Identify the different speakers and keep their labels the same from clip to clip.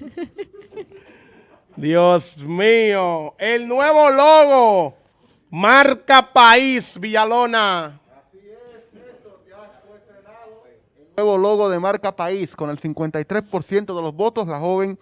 Speaker 1: Dios mío. El nuevo logo. Marca País, Villalona.
Speaker 2: nuevo logo de marca País, con el 53% de los votos, la joven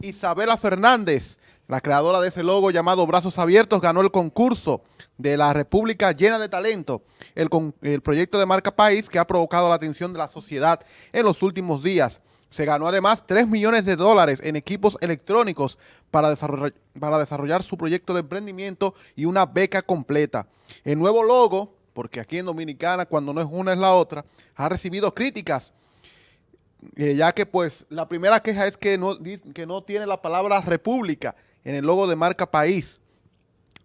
Speaker 2: Isabela Fernández, la creadora de ese logo llamado Brazos Abiertos, ganó el concurso de la República Llena de Talento, el, el proyecto de marca País que ha provocado la atención de la sociedad en los últimos días. Se ganó además 3 millones de dólares en equipos electrónicos para desarrollar, para desarrollar su proyecto de emprendimiento y una beca completa. El nuevo logo porque aquí en Dominicana, cuando no es una es la otra, ha recibido críticas, eh, ya que pues la primera queja es que no, que no tiene la palabra república en el logo de marca país.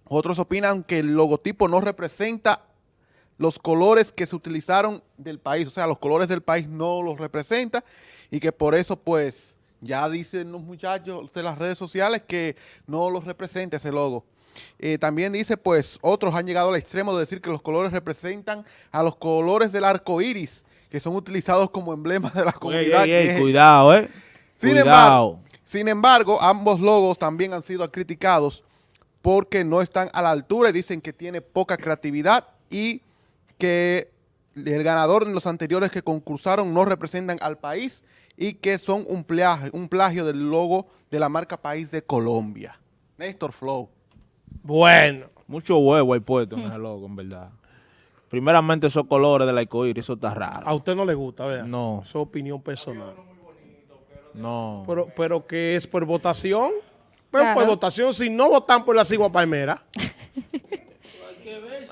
Speaker 2: Otros opinan que el logotipo no representa los colores que se utilizaron del país, o sea, los colores del país no los representa y que por eso pues ya dicen los muchachos de las redes sociales que no los representa ese logo. Eh, también dice, pues, otros han llegado al extremo de decir que los colores representan a los colores del arco iris, que son utilizados como emblemas de la comunidad.
Speaker 3: cuidado, eh.
Speaker 2: Sin Embargo, sin embargo, ambos logos también han sido criticados porque no están a la altura y dicen que tiene poca creatividad y que el ganador en los anteriores que concursaron no representan al país y que son un plagio, un plagio del logo de la marca País de Colombia. Néstor Flow.
Speaker 1: Bueno.
Speaker 3: Mucho huevo hay puesto en ese logo, en verdad. Primeramente esos colores del arcoíris, eso está raro.
Speaker 1: ¿A usted no le gusta, verdad?
Speaker 3: No.
Speaker 1: Su opinión personal.
Speaker 3: No.
Speaker 1: Pero, pero que es por votación. Pero por votación, si no votan por la cigua palmera.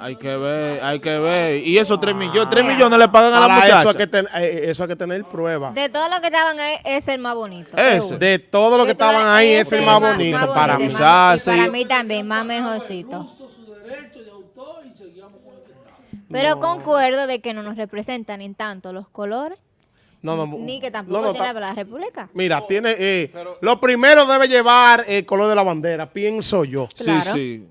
Speaker 3: Hay que ver, hay que ver. Y esos 3 millones, 3 millones le pagan a la muchacha.
Speaker 1: Eso hay, que ten, eh, eso hay que tener prueba.
Speaker 4: De todo lo que estaban ahí, es el más bonito.
Speaker 1: Ese. De todo lo que estaban ahí, es el más, bonito, para mí.
Speaker 4: para mí también, más mejorcito. Pero concuerdo de que no nos representan en tanto los colores. No, no, ni que tampoco tiene la República.
Speaker 1: Mira, tiene, eh, lo primero debe llevar el color de la bandera, pienso yo.
Speaker 3: Sí, sí.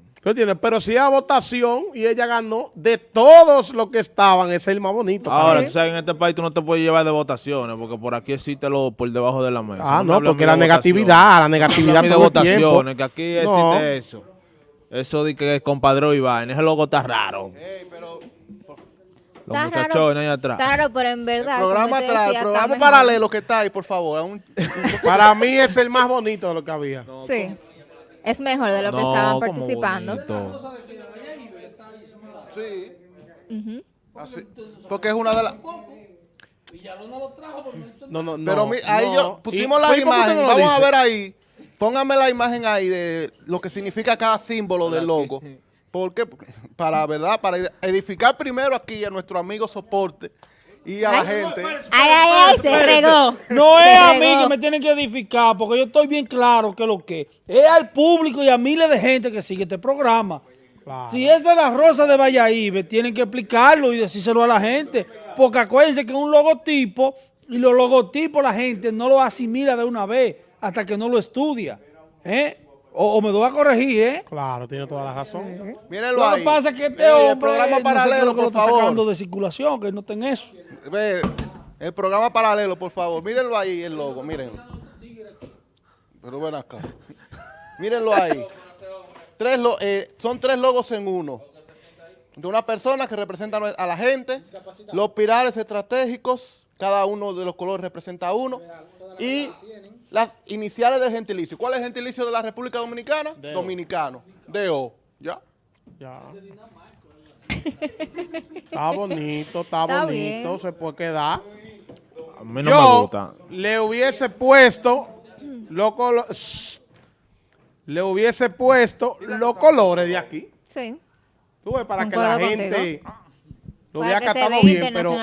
Speaker 1: Pero si a votación y ella ganó, de todos los que estaban, ese es el más bonito.
Speaker 3: Ahora, tú sabes, en este país tú no te puedes llevar de votaciones, porque por aquí existe lo por debajo de la mesa.
Speaker 1: Ah, no, porque la negatividad, la negatividad
Speaker 3: de votaciones, que aquí existe eso. Eso de que es compadre Iván, ese logo está raro.
Speaker 4: Los muchachones ahí atrás. Está raro, pero en verdad.
Speaker 2: El programa atrás, el programa paralelo que está ahí, por favor.
Speaker 1: Para mí es el más bonito de lo que había.
Speaker 4: sí. Es mejor de lo que estaban participando.
Speaker 2: Sí. Porque es una de las... No, no, no. Pero ahí yo pusimos la imagen. Vamos a ver ahí. Póngame la imagen ahí de lo que significa cada símbolo del logo. Porque para, ¿verdad? Para edificar primero aquí a nuestro amigo soporte y a la gente.
Speaker 4: Ay, ay, ay, se regó.
Speaker 5: No es a mí que me tienen que edificar, porque yo estoy bien claro que lo que es al público y a miles de gente que sigue este programa. Si es de la Rosa de Valladolid, tienen que explicarlo y decírselo a la gente. Porque acuérdense que es un logotipo y los logotipos la gente no lo asimila de una vez hasta que no lo estudia. ¿eh? O, me doy a corregir, ¿eh?
Speaker 1: Claro, tiene toda la razón.
Speaker 2: Mírenlo
Speaker 5: Lo que pasa es que este hombre el programa paralelo, no sé lo está sacando de circulación, que no ten eso.
Speaker 2: Ve, el programa paralelo, por favor. Mírenlo ahí, el logo, mírenlo. Pero ven acá. mírenlo ahí. Tres eh, son tres logos en uno. De una persona que representa a la gente, los pilares estratégicos, cada uno de los colores representa uno, y las iniciales del gentilicio. ¿Cuál es el gentilicio de la República Dominicana? Dominicano. D.O. ¿Ya? Ya.
Speaker 1: Está bonito, está, bonito, se puede quedar.
Speaker 3: A mí no me gusta.
Speaker 1: le hubiese puesto loco, le hubiese puesto los colores de aquí.
Speaker 4: Sí.
Speaker 1: Tú ves, para que la gente lo hubiera catado bien, pero,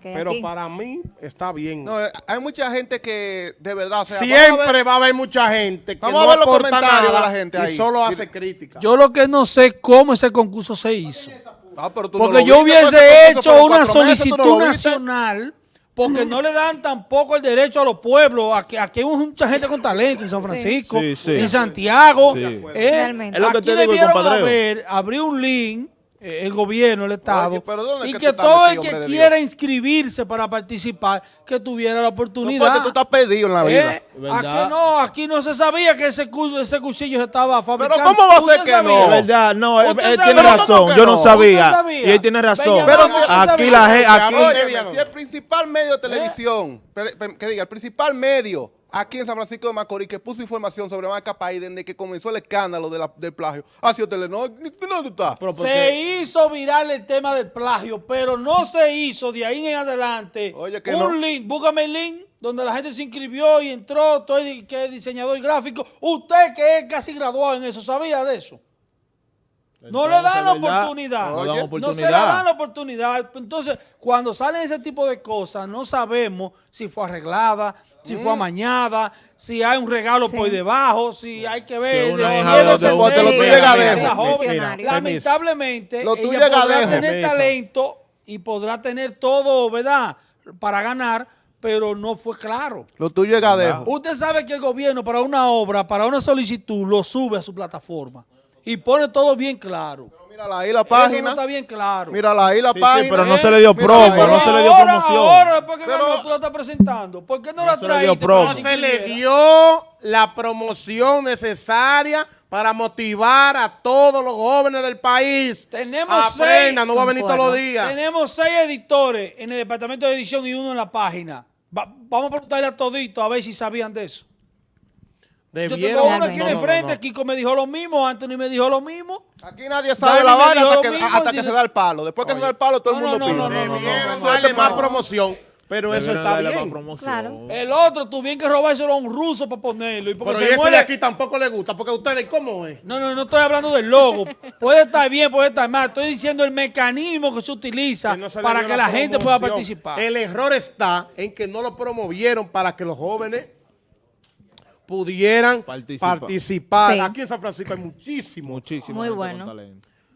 Speaker 1: pero para mí está bien.
Speaker 2: No, hay mucha gente que de verdad...
Speaker 1: Siempre va a haber mucha gente que no aporta nada de la gente y solo hace crítica.
Speaker 5: Yo lo que no sé cómo ese concurso se hizo. Ah, porque yo hubiese hecho una solicitud nacional porque no le dan tampoco el derecho a los pueblos. Aquí, aquí hay mucha gente con talento en San Francisco, en Santiago. Eh,
Speaker 4: Realmente.
Speaker 5: Es lo que aquí te digo, debieron haber, abrir un link el gobierno, el Estado, y que, todo el que quiera inscribirse para participar, que tuviera la oportunidad.
Speaker 2: No, tú estás pedido en la vida.
Speaker 5: Eh, aquí no, aquí no se sabía que ese, ese cuchillo se estaba fabricando.
Speaker 2: Pero ¿cómo va a ser que no?
Speaker 3: verdad, no, él, tiene razón, yo no sabía. Y él tiene razón.
Speaker 2: Pero aquí la gente, aquí... si el principal medio de televisión, que diga, el principal medio aquí en San Francisco de Macorís que puso información sobre marca país desde que comenzó el escándalo del plagio. Ha sido Telenor. ¿Dónde está?
Speaker 5: Se hizo viral el tema del plagio, pero no se hizo de ahí en adelante un link, búscame el link donde la gente se inscribió y entró, todo que es diseñador gráfico. Usted que es casi graduado en eso, ¿sabía de eso? No le dan la oportunidad. No, se le dan la oportunidad. Entonces, cuando salen ese tipo de cosas, no sabemos si fue arreglada, si fue mm. amañada, si hay un regalo por debajo, si hay que ver. Lamentablemente, ella podrá tener talento y podrá tener todo, ¿verdad? Para ganar, pero no fue claro.
Speaker 2: Lo tuyo es gadejo.
Speaker 5: Usted sabe que el gobierno para una obra, para una solicitud, lo sube a su plataforma y pone todo bien claro.
Speaker 2: Mírala ahí la página. Eso
Speaker 5: no está bien claro.
Speaker 2: Mírala ahí la página.
Speaker 3: pero no se le dio promo, no se le dio promoción.
Speaker 5: Ahora, después que pero, tú la estás presentando, ¿por qué no, la traes?
Speaker 1: No se le dio la promoción necesaria para motivar a todos los jóvenes del país.
Speaker 5: Tenemos
Speaker 1: Aprenda, no va a venir todos los días.
Speaker 5: Tenemos seis editores en el departamento de edición y uno en la página. vamos a preguntarle a todito a ver si sabían de eso. Yo tengo uno aquí de frente, Kiko me dijo lo mismo, Anthony me dijo lo mismo.
Speaker 2: Aquí nadie sabe la vaina hasta, que, se da el palo. Después que se da el palo, todo el mundo pide.
Speaker 1: Debieron darle más promoción. Pero eso está bien.
Speaker 5: Claro. El otro tuvieron que robárselo a un ruso para ponerlo. Y
Speaker 1: pero ese de aquí tampoco le gusta, porque a ustedes, ¿cómo es?
Speaker 5: No, no, no estoy hablando del logo. puede estar bien, puede estar mal. Estoy diciendo el mecanismo que se utiliza para que la gente pueda participar.
Speaker 1: El error está en que no lo promovieron para que los jóvenes pudieran participar. Aquí en San Francisco hay muchísimo.
Speaker 3: Muchísimo.
Speaker 4: Muy bueno.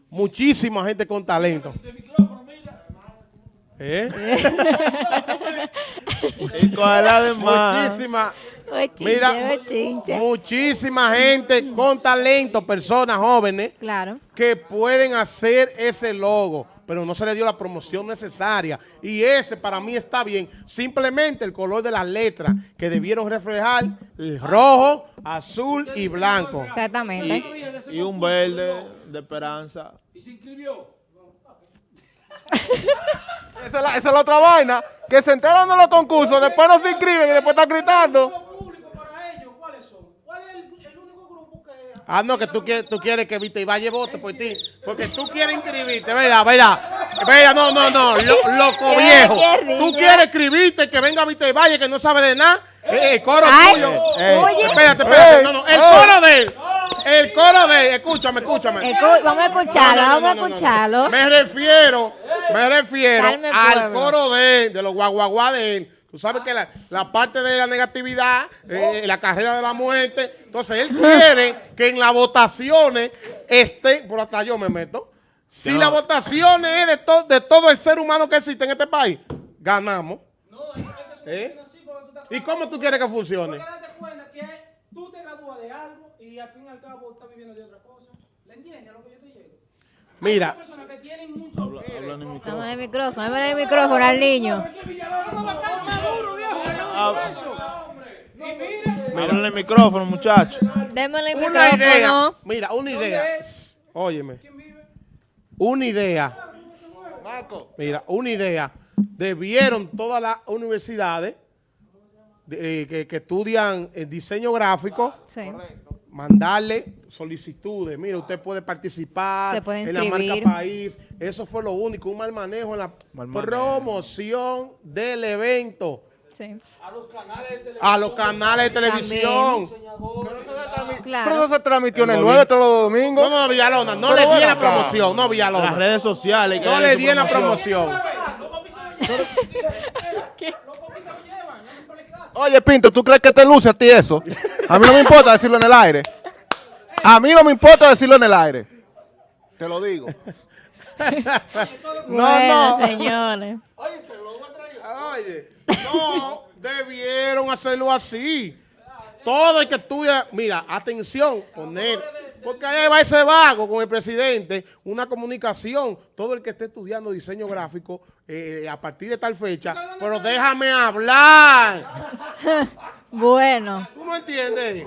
Speaker 1: Muchísima gente con talento. ¿Eh? muchísima, mira, muchísima gente con talento, personas jóvenes
Speaker 4: claro.
Speaker 1: que pueden hacer ese logo pero no se le dio la promoción necesaria. Y ese para mí está bien. Simplemente el color de las letras que debieron reflejar el rojo, azul y blanco.
Speaker 4: Exactamente.
Speaker 3: Y, un verde de esperanza.
Speaker 5: ¿Y se inscribió?
Speaker 2: Esa, es la, otra vaina, que se enteran de los concursos, después no se inscriben y después están gritando.
Speaker 1: Ah, no, que tú quieres, tú quieres que Vita y Valle vote por ti. Porque tú quieres inscribirte, ¿verdad? ¿Verdad? ¿Verdad? No, no, no. loco viejo. Tú quieres inscribirte, que venga Vita y Valle, que no sabe de nada. Eh, el coro tuyo.
Speaker 4: Oye.
Speaker 1: Espérate, espérate. No, no. El coro de él. El coro de él. Escúchame, escúchame.
Speaker 4: vamos a escucharlo, vamos a escucharlo.
Speaker 1: Me refiero, me refiero al coro de él, de los guaguaguá de él Tú sabes que la, parte de la negatividad, eh, la carrera de la muerte, entonces él quiere que en las votaciones esté, por hasta yo me meto, si las votaciones es de, de todo el ser humano que existe en este país, ganamos. No, ¿Eh? ¿Y cómo tú quieres que funcione?
Speaker 5: Porque date cuenta que tú te gradúas de algo y al fin y al cabo estás viviendo de otra cosa. ¿Le entiendes a lo que yo te llego?
Speaker 1: Mira.
Speaker 4: Habla en el micrófono, en el micrófono al niño.
Speaker 3: Habla en el micrófono, muchacho.
Speaker 4: Démosle el
Speaker 1: micrófono. Idea, mira, una idea. Óyeme. Una idea. Mira, una idea. Debieron todas las universidades eh, que, estudian el diseño gráfico mandarle solicitudes. Mira, usted puede participar en la marca país. Eso fue lo único, un mal manejo en la promoción del evento.
Speaker 5: A los canales de televisión.
Speaker 1: A los canales de televisión.
Speaker 2: Pero eso se transmitió en el 9 todos los domingos.
Speaker 1: No, no, Villalona, no le di la promoción, no, Villalona.
Speaker 3: Las redes sociales.
Speaker 1: No le di la promoción.
Speaker 2: Oye, Pinto, ¿tú crees que te luce a ti eso? A mí no me importa decirlo en el aire. A mí no me importa decirlo en el aire. Te lo digo.
Speaker 4: no, no. señores.
Speaker 1: Oye, no, debieron hacerlo así. Todo el que estudia, mira, atención, poner Porque ahí va ese vago con el presidente, una comunicación, todo el que esté estudiando diseño gráfico eh, a partir de tal fecha, pero déjame hablar.
Speaker 4: bueno.
Speaker 1: ¿Tú no entiendes?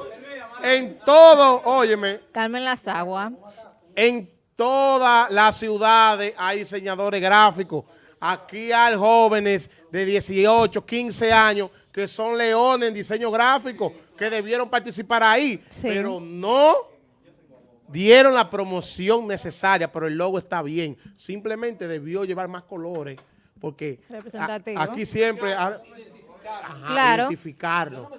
Speaker 1: En todo, óyeme.
Speaker 4: Carmen las aguas.
Speaker 1: En todas las ciudades hay diseñadores gráficos. Aquí hay jóvenes de 18, 15 años que son leones en diseño gráfico, que debieron participar ahí, pero no dieron la promoción necesaria, pero el logo está bien. Simplemente debió llevar más colores, porque aquí siempre...
Speaker 4: claro.
Speaker 1: identificarlo.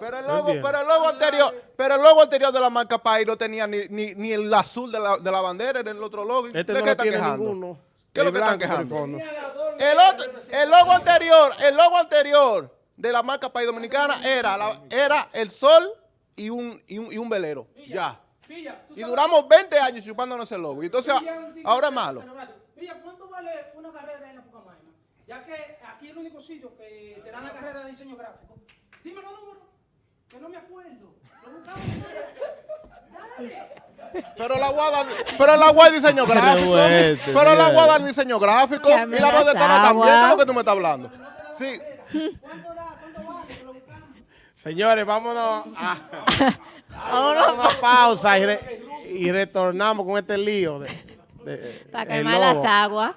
Speaker 2: Pero el, logo, pero el logo anterior, pero el logo anterior de la marca País no tenía ni, ni, ni el azul de la, de la bandera, era el otro logo.
Speaker 1: Este no tiene ninguno.
Speaker 2: ¿Qué es lo que están quejando? El, otro, el logo anterior, el logo anterior de la marca País Dominicana era, la, era el sol y un, y un, y un velero. Ya. Y duramos 20 años chupándonos el logo. Y entonces ahora es malo.
Speaker 6: ¿cuánto vale una carrera en la Pucamaima? Ya que aquí es el único sitio que te dan la carrera de diseño gráfico. Dime los números, que no me acuerdo.
Speaker 2: Pero la guada, pero la guada diseño gráfico. pero la guada diseño gráfico. Y la voz también, es lo que tú me estás hablando. Sí.
Speaker 1: Señores, vámonos a, vámonos una pausa y, retornamos con este lío. De,
Speaker 4: Para quemar las aguas.